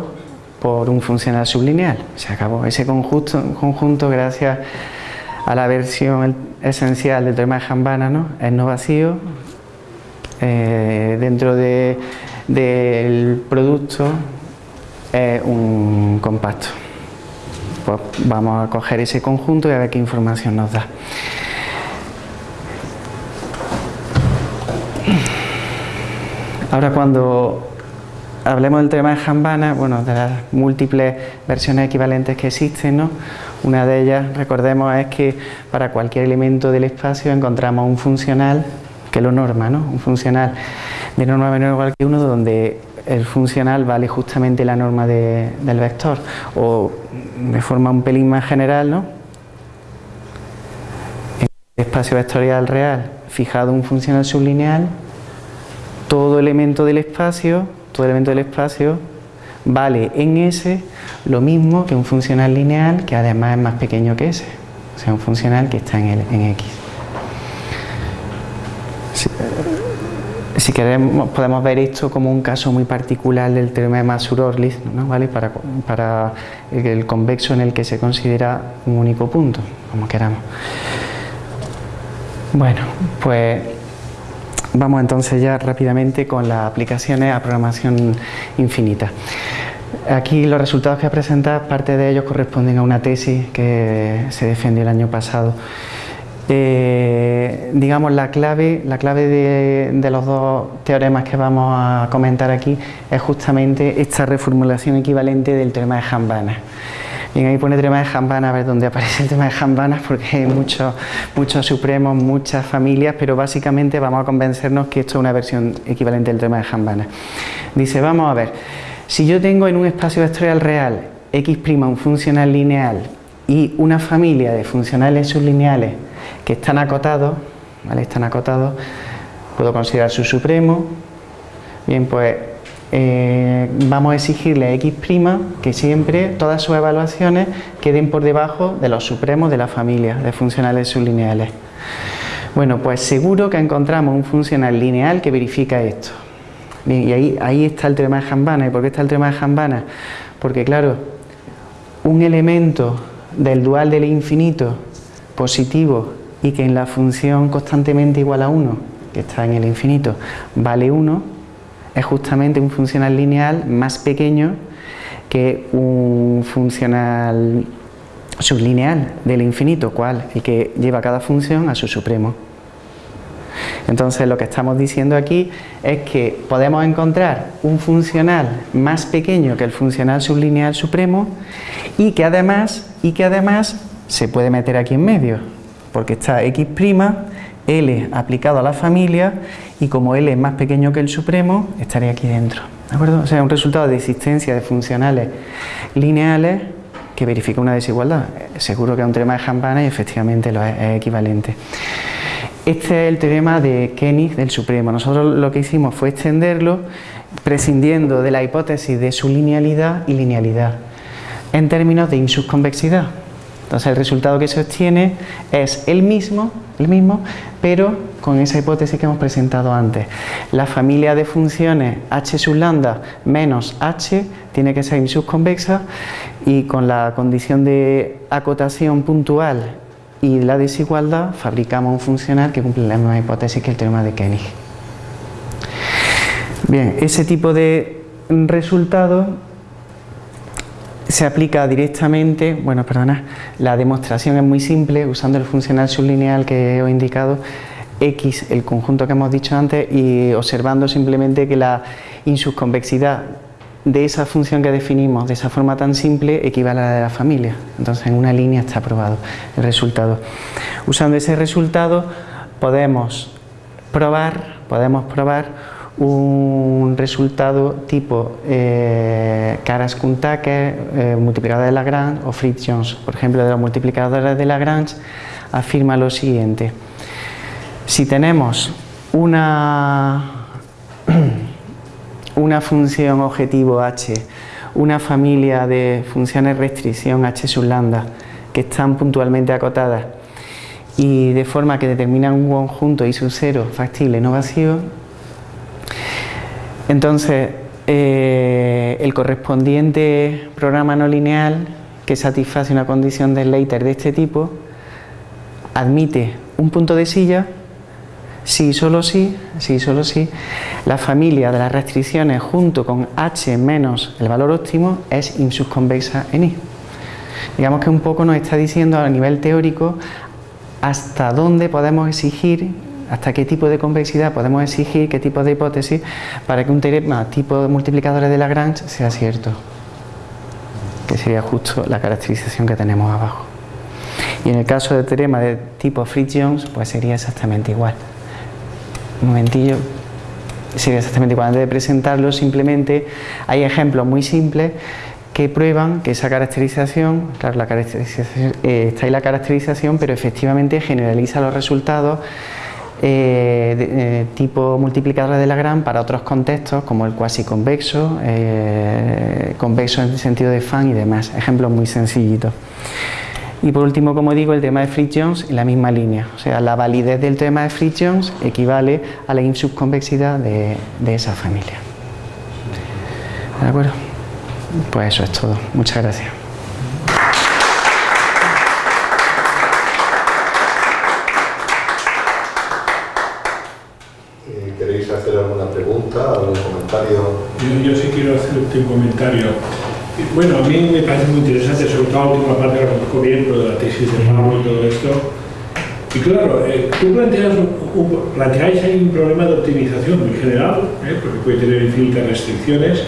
por un funcional sublineal. Se acabó ese conjunto, conjunto gracias a la versión esencial del teorema de Jambana, ¿no? es no vacío, eh, dentro del producto es un compacto. Pues vamos a coger ese conjunto y a ver qué información nos da. Ahora cuando hablemos del tema de Jambana, bueno, de las múltiples versiones equivalentes que existen, ¿no? Una de ellas, recordemos, es que para cualquier elemento del espacio encontramos un funcional que lo norma, ¿no? Un funcional de norma menor o igual que uno donde el funcional vale justamente la norma del vector o de forma un pelín más general, ¿no? En el espacio vectorial real fijado un funcional sublineal, todo elemento del espacio, todo elemento del espacio vale en S lo mismo que un funcional lineal que además es más pequeño que S, o sea un funcional que está en, el, en X. Si, queremos podemos ver esto como un caso muy particular del teorema de Masur-Orlitz, ¿no? ¿vale? para, para el convexo en el que se considera un único punto, como queramos. Bueno, pues vamos entonces ya rápidamente con las aplicaciones a programación infinita. Aquí los resultados que he presentado, parte de ellos corresponden a una tesis que se defendió el año pasado. Eh, digamos la clave, la clave de, los dos teoremas que vamos a comentar aquí es justamente esta reformulación equivalente del teorema de Jambana. Bien, ahí pone teorema de Jambana, a ver dónde aparece el tema de Jambana, porque hay muchos, muchos supremos, muchas familias, pero básicamente vamos a convencernos que esto es una versión equivalente del teorema de Jambana. Dice, vamos a ver, si yo tengo en un espacio vectorial real x' un funcional lineal y una familia de funcionales sublineales que están acotados, ¿vale? están acotados, puedo considerar su supremo, bien pues eh, vamos a exigirle a x' que siempre todas sus evaluaciones queden por debajo de los supremos de la familia de funcionales sublineales. Bueno, pues seguro que encontramos un funcional lineal que verifica esto y ahí, ahí está el teorema de Jambana. ¿Y por qué está el teorema de Jambana? Porque claro, un elemento del dual del infinito positivo y que en la función constantemente igual a 1, que está en el infinito, vale 1, es justamente un funcional lineal más pequeño que un funcional sublineal del infinito, cual el que lleva cada función a su supremo. Entonces lo que estamos diciendo aquí es que podemos encontrar un funcional más pequeño que el funcional sublineal supremo y que además, y que además se puede meter aquí en medio, porque está x', L aplicado a la familia y como L es más pequeño que el supremo, estaría aquí dentro. ¿De acuerdo? O sea, un resultado de existencia de funcionales lineales que verifica una desigualdad. Seguro que es un teorema de Hampana y efectivamente lo es, equivalente. Este es el teorema de Koenig del Supremo. Nosotros lo que hicimos fue extenderlo prescindiendo de la hipótesis de su linealidad y linealidad en términos de insubconvexidad. Entonces el resultado que se obtiene es el mismo, el mismo, pero con esa hipótesis que hemos presentado antes. La familia de funciones h sub lambda menos h tiene que ser insubconvexa y con la condición de acotación puntual y la desigualdad fabricamos un funcional que cumple la misma hipótesis que el teorema de Koenig. Bien, ese tipo de resultado se aplica directamente, bueno, perdona, la demostración es muy simple, usando el funcional sublineal que he indicado, X, el conjunto que hemos dicho antes, y observando simplemente que la insubconvexidad de esa función que definimos de esa forma tan simple equivale a la de la familia. Entonces en una línea está aprobado el resultado. Usando ese resultado podemos probar, podemos probar un resultado tipo eh, caras tucker eh, multiplicador de Lagrange o Fritz-Jones. Por ejemplo, de los multiplicadores de Lagrange afirma lo siguiente. Si tenemos una una función objetivo h, una familia de funciones restricción h sub lambda que están puntualmente acotadas y de forma que determinan un conjunto I sub 0 factible no vacío, entonces eh, el correspondiente programa no lineal que satisface una condición de Slater de este tipo admite un punto de silla si solo si, si solo si, la familia de las restricciones junto con h menos el valor óptimo es insubconvexa en I. Digamos que un poco nos está diciendo a nivel teórico hasta dónde podemos exigir, hasta qué tipo de convexidad podemos exigir, qué tipo de hipótesis para que un teorema tipo de multiplicadores de Lagrange sea cierto. Que sería justo la caracterización que tenemos abajo. Y en el caso del teorema de tipo Fritz-Jones, pues sería exactamente igual un momentillo, sería exactamente igual. Antes de presentarlo, simplemente hay ejemplos muy simples que prueban que esa caracterización, claro, la caracterización, eh, está ahí la caracterización, pero efectivamente generaliza los resultados eh, eh, tipo multiplicadores de Lagrange para otros contextos como el cuasi convexo, convexo en el sentido de fan y demás, ejemplos muy sencillitos. Y por último, como digo, el tema de Fritz-Jones en la misma línea. O sea, la validez del tema de Fritz-Jones equivale a la insubconvexidad de, de esa familia. ¿De acuerdo? Pues eso es todo. Muchas gracias. Eh, ¿Queréis hacer alguna pregunta, algún comentario? Yo, yo sí quiero hacerte un comentario. Bueno, a mí me parece muy interesante, sobre todo la última parte que conozco bien, lo de la tesis de Pablo y todo esto. Y claro, eh, tú planteas un, planteáis ahí un problema de optimización muy general, eh, porque puede tener infinitas restricciones,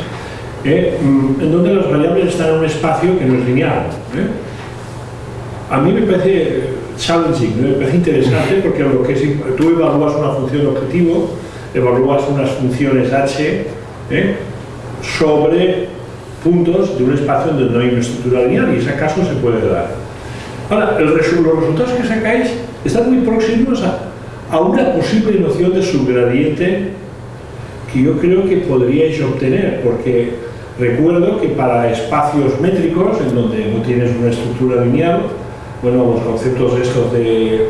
eh, mm, en donde las variables están en un espacio que no es lineal. A mí me parece challenging, me parece interesante porque lo que es, tú evalúas una función objetivo, evalúas unas funciones h sobre puntos de un espacio donde no hay una estructura lineal y ese caso se puede dar. Ahora, los resultados que sacáis están muy próximos a, a una posible noción de subgradiente que yo creo que podríais obtener, porque recuerdo que para espacios métricos, en donde no tienes una estructura lineal, bueno, los conceptos estos de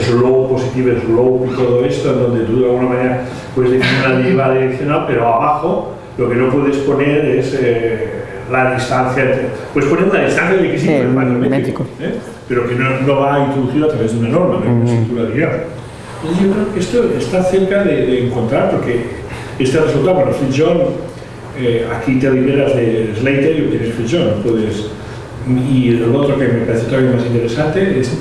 slope, positive slope y todo esto, en donde tú de alguna manera puedes definir una derivada direccional, pero abajo lo que no puedes poner es eh, la distancia entre... Puedes poner una distancia de x el métrico, ¿eh? pero que no, no, va introducida a través de una norma, de una estructura lineal. Entonces yo creo que esto está cerca de, de encontrar, porque este resultado, bueno, Fritz-John, eh, aquí te liberas de Slater y obtienes Fritz-John, puedes... Y el otro que me parece todavía más interesante es,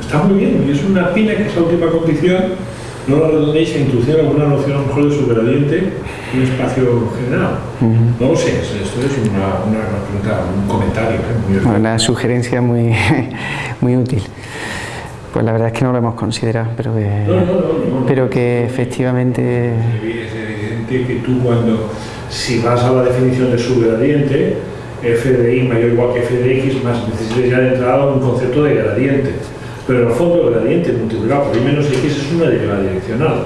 está muy bien, y es una pina que es la última condición no la redondéis a introducir alguna noción a lo mejor de subgradiente en un espacio general. Uh -huh. No lo sé, esto es una, una, pregunta, un comentario. ¿eh? Muy una sugerencia muy, muy útil. Pues la verdad es que no lo hemos considerado, pero que, no, no, no, pero que efectivamente... Es evidente que tú cuando, si vas a la definición de subgradiente, f de i mayor o igual que f de x, más necesitas ya de entrada un concepto de gradiente pero en el fondo el gradiente multiplicado por i menos x es una derivada direccional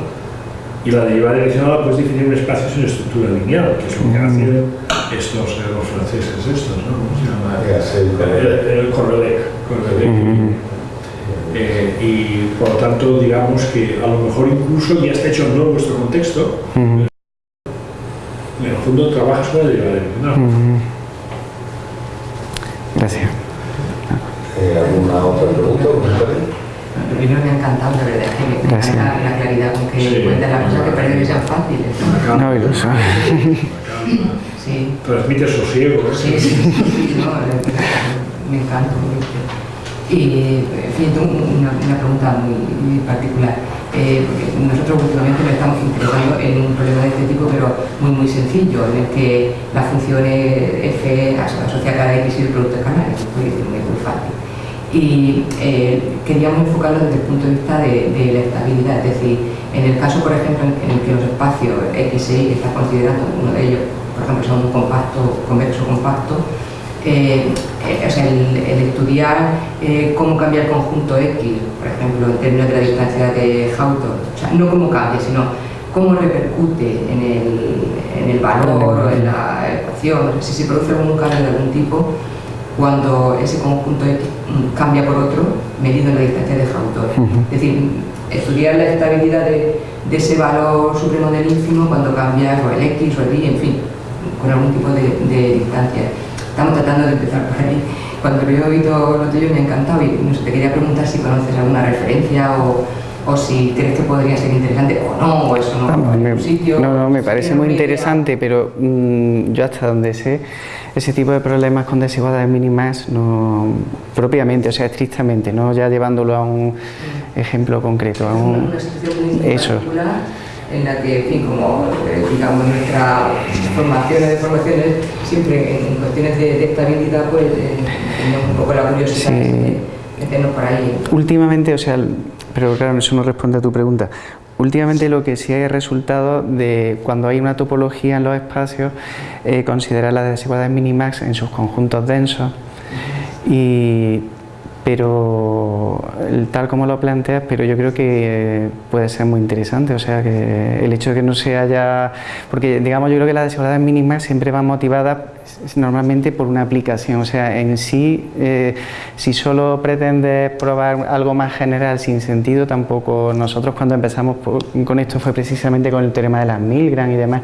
y la derivada direccional puedes definir un espacio sin estructura lineal que es lo que hacen estos eh, los franceses estos ¿no? ¿cómo se llama? el, el Correlec, Correlec. Uh -huh. eh, y por lo tanto digamos que a lo mejor incluso ya está hecho no en vuestro contexto uh -huh. en el fondo trabajas con la derivada direccional uh -huh. gracias ¿Alguna otra pregunta? Primero me ha encantado, la verdad, que me Gracias. encanta la claridad con que sí. cuentan las cosas que parece que sean fáciles. No, iluso. sí. Transmite sosiego. ¿eh? Sí, sí, sí, no, me encanta. Y en fin, tengo una, una pregunta muy, muy particular. Eh, nosotros últimamente nos estamos interesando en un problema de este tipo, pero muy muy sencillo, en el que la función F asociada a X y el producto canal, es muy, muy fácil. Y eh, queríamos enfocarlo desde el punto de vista de, la estabilidad, es decir, en el caso, por ejemplo, en el que los espacios X Y que está considerando, uno de ellos, por ejemplo, son un compacto, convexo compacto, eh, eh, o sea, el, el estudiar cómo cambia el conjunto X, por ejemplo, en términos de la distancia de Hawthorne, no cómo cambia, sino cómo repercute en el, en el valor en la ecuación, si se produce algún cambio de algún tipo cuando ese conjunto X mm, cambia por otro medido en la distancia de Hawthorne. Uh -huh. Es decir, estudiar la estabilidad de, de, ese valor supremo del ínfimo cuando cambia o el X o el Y, en fin, con algún tipo de, de distancia estamos tratando de empezar por ahí. Cuando lo he oído lo tuyo me ha encantado y no sé, te quería preguntar si conoces alguna referencia o, o si crees que podría ser interesante o no, o eso no, Vamos, me, sitio, no, no, me parece muy interesante, pero mmm, yo hasta donde sé, ese tipo de problemas con desigualdades mínimas, no propiamente, o sea, estrictamente, no ya llevándolo a un ejemplo concreto, a un... Eso en la que, en fin, como eh, digamos nuestra formaciones de formaciones, siempre en cuestiones de, de estabilidad, pues eh, tenemos un poco la curiosidad sí. de meternos por ahí. Últimamente, o sea, pero claro, eso no responde a tu pregunta. Últimamente lo que sí hay resultado de cuando hay una topología en los espacios, eh, considerar las desigualdades mínimas en sus conjuntos densos. Y pero tal como lo planteas, pero yo creo que puede ser muy interesante, o sea que el hecho de que no se haya, porque digamos yo creo que las desigualdades mínimas siempre van motivadas normalmente por una aplicación, o sea en sí, eh, si solo pretendes probar algo más general sin sentido, tampoco nosotros cuando empezamos con esto fue precisamente con el teorema de las Milgram y demás,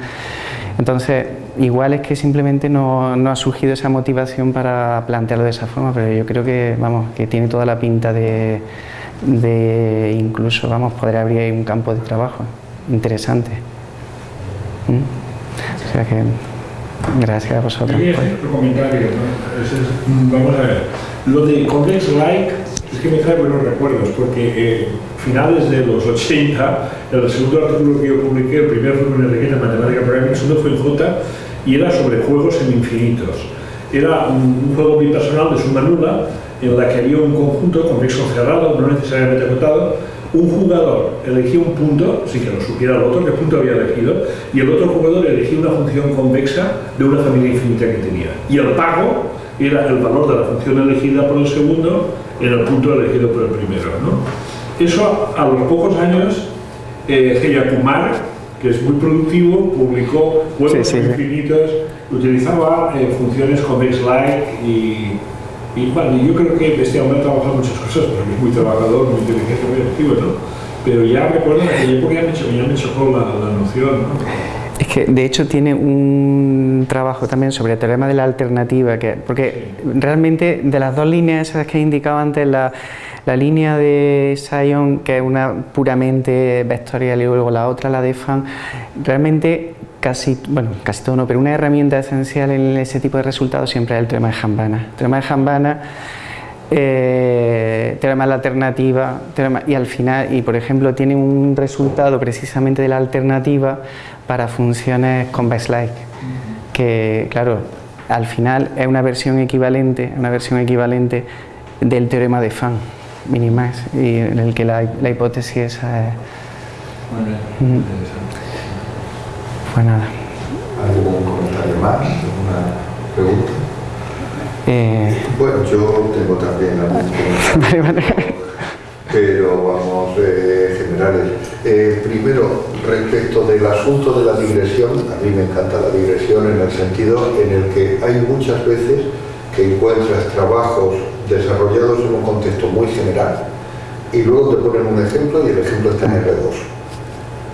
entonces igual es que simplemente no, no, ha surgido esa motivación para plantearlo de esa forma, pero yo creo que, vamos, que tiene toda la pinta de, de incluso, vamos, poder abrir un campo de trabajo interesante. ¿Mm? O sea que, gracias a vosotros. Sí, otro comentario, vamos a ver, lo de Complex Like es que me trae buenos recuerdos, porque eh, finales de los 80, el segundo artículo que yo publiqué, el primer fue en Enriqueta en Matemática Programming, el segundo fue en J, y era sobre juegos infinitos. Era un, juego bipersonal de suma nula en la que había un conjunto convexo cerrado, no necesariamente acotado, un jugador elegía un punto, sin que lo supiera el otro, qué punto había elegido, y el otro jugador elegía una función convexa de una familia infinita que tenía. Y el pago era el valor de la función elegida por el segundo en el punto elegido por el primero. Eso a los pocos años, eh, Heyakumar, que es muy productivo, publicó juegos sí, sí. infinitos, utilizaba eh, funciones convex-like y, y bueno, yo creo que este hombre ha trabajado muchas cosas, porque es muy trabajador, muy inteligente, muy activo, ¿no? Pero ya recuerdo que época ya me, ya me chocó la, la noción, ¿no? Es que de hecho tiene un trabajo también sobre el teorema de la alternativa, que, porque realmente de las dos líneas esas que he indicado antes, la, la línea de Sion, que es una puramente vectorial y luego la otra, la de Fan, realmente casi, bueno, casi todo no, pero una herramienta esencial en ese tipo de resultados siempre es el teorema de Hambana. El teorema de Hambana eh, teorema de la alternativa y al final, y por ejemplo tiene un resultado precisamente de la alternativa para funciones convex-like que claro, al final es una versión equivalente, una versión equivalente del teorema de Fan minimax y en el que la, la hipótesis esa es Muy bien, pues nada ¿Algún comentario más? ¿Alguna pregunta? Eh... Bueno, yo tengo también algunos pero vamos, eh, generales. Eh, primero, respecto del asunto de la digresión, a mí me encanta la digresión en el sentido en el que hay muchas veces que encuentras trabajos desarrollados en un contexto muy general y luego te ponen un ejemplo y el ejemplo está en R2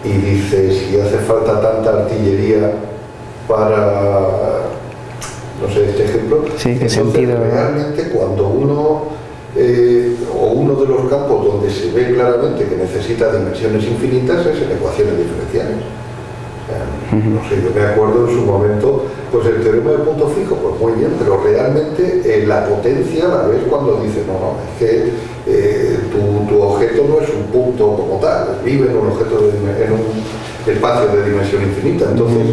y dices, si hace falta tanta artillería para no sé, este ejemplo. Sí, Entonces, sentido, realmente cuando uno, eh, o uno de los campos donde se ve claramente que necesita dimensiones infinitas es en ecuaciones diferenciales. No sé, yo me acuerdo en su momento, pues el teorema de punto fijo, pues muy bien, pero realmente eh, la potencia la ves cuando dices, no, no, es que eh, tu, objeto no es un punto como tal, vive en un objeto en un espacio de dimensión infinita. Entonces,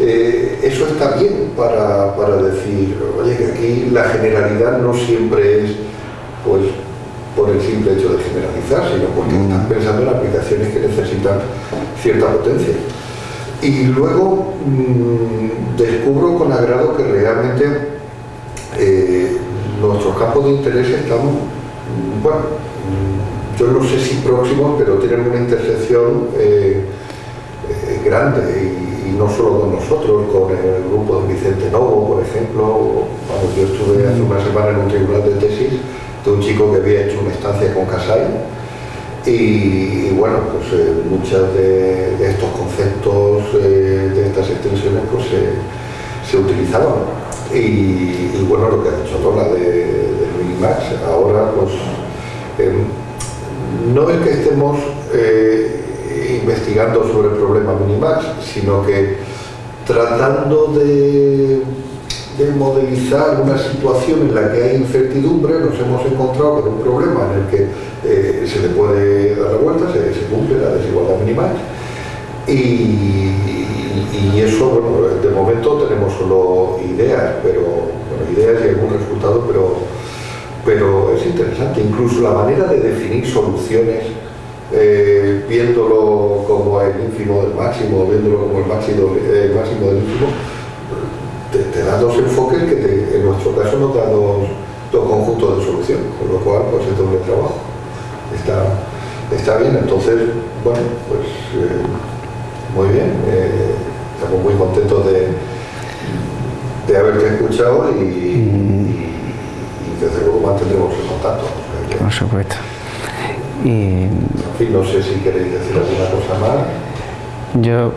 eh, eso está bien para, para, decir, oye, que aquí la generalidad no siempre es pues por el simple hecho de generalizar, sino porque estás pensando en aplicaciones que necesitan cierta potencia. Y luego mmm, descubro con agrado que realmente eh, nuestros campos de interés están, mm, bueno, mm, yo no sé si próximos, pero tienen una intersección eh, eh, grande y, y, no solo con nosotros, con el grupo de Vicente Novo, por ejemplo. Bueno, yo estuve hace una semana en un tribunal de tesis de un chico que había hecho una estancia con Casai y, bueno, pues eh, muchos de, estos conceptos, eh, de estas extensiones, pues se utilizaban. Y, bueno, lo que ha dicho Lola de, de Minimax, ahora pues em, no es que estemos eh, investigando sobre el problema Minimax, sino que tratando de de modelizar una situación en la que hay incertidumbre, nos hemos encontrado con un problema en el que eh, se le puede dar la vuelta, se, cumple la desigualdad minimal y, eso, bueno, de momento tenemos solo ideas, pero bueno, ideas y algún resultado, pero, pero es interesante, incluso la manera de definir soluciones eh, viéndolo como el ínfimo del máximo, viéndolo como el máximo, el máximo del ínfimo, da dos enfoques que en nuestro caso nos da dos, conjuntos de solución, con lo cual pues es doble trabajo. Está, está bien, entonces, bueno, pues eh, muy bien, eh, estamos muy contentos de, de haberte escuchado y, y, desde luego mantendremos el contacto. Por supuesto. Y... En fin, no sé si queréis decir alguna cosa más. Yo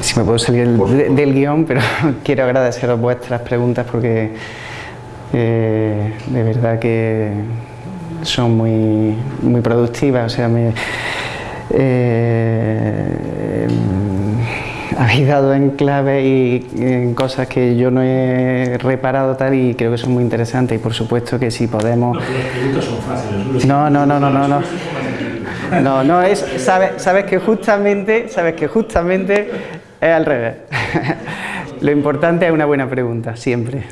si me puedo salir del guion, pero quiero agradeceros vuestras preguntas porque eh, de verdad que son muy, muy productivas. O sea, me, eh, habéis dado en clave y en cosas que yo no he reparado tal y creo que son muy interesantes y por supuesto que si podemos... No, son fáciles. No, no, no, no, no. no. No, no es, sabes, sabes que justamente, sabes que justamente es al revés. lo importante es una buena pregunta, siempre.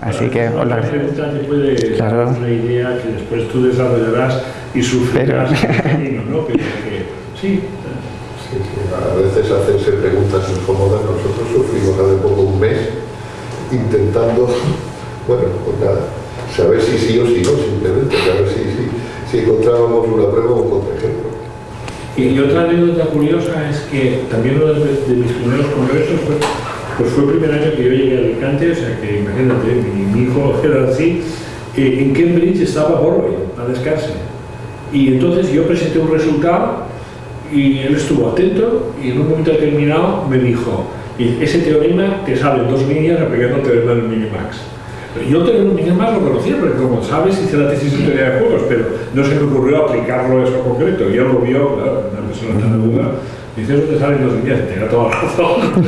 Así que os La pregunta te puede dar una idea que después tú desarrollarás y sufrirás Pero... el camino, ¿no? Pero que, sí. Sí, a veces hacerse preguntas incómodas, nosotros sufrimos hace poco un mes intentando, bueno, pues nada, saber si sí o si no, simplemente, saber si, si, si encontrábamos una prueba o un contraejemplo. Y, otra anécdota curiosa es que también uno de, mis primeros congresos fue, pues fue el primer año que yo llegué a Alicante, o sea que imagínate, mi, hijo era así, eh, en Cambridge estaba Borwell a descanse. Y entonces yo presenté un resultado y él estuvo atento y en un momento determinado me dijo, ese teorema te sale en dos líneas aplicando el teorema del Minimax. Yo tenía más lo conocía, porque como sabes hice la tesis de teoría de juegos, pero no se me ocurrió aplicarlo a eso concreto. Y él lo vio, claro, una persona tan duda, dice, eso te sale en dos días, tenía toda la razón.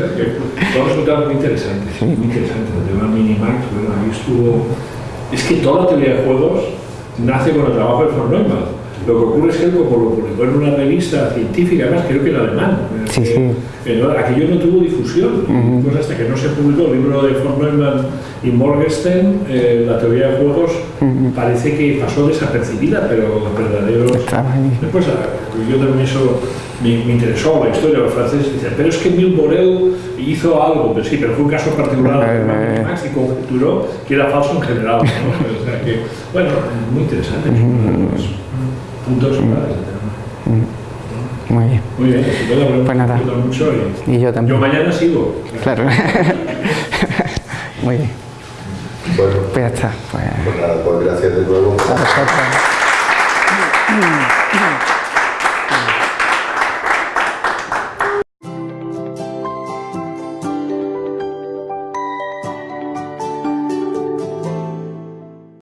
Todo resultado muy interesante, muy interesante. El tema Minimax, bueno, ahí estuvo... Es que toda la teoría de juegos nace con el trabajo de von Neumann. Lo que ocurre es que él, como lo publicó en una revista científica, además creo que en alemán, sí, sí. aquello no tuvo difusión, pues hasta que no se publicó el libro de von Neumann y Morgenstern, eh, la teoría de juegos parece que pasó desapercibida, pero los verdaderos... Después, yo también eso me, interesó, la historia de los franceses, dicen, pero es que Emile Borel hizo algo, pero sí, pero fue un caso particular de Max y conjeturó que era falso en general. ¿no? o sea que, bueno, muy interesante. Puntos Muy bien. Muy bien, pues nada. mucho y, y, yo también. Yo mañana sigo. Claro. Muy bien. Bueno, pues ya está. Pues, pues nada, pues gracias de nuevo. A vosotros.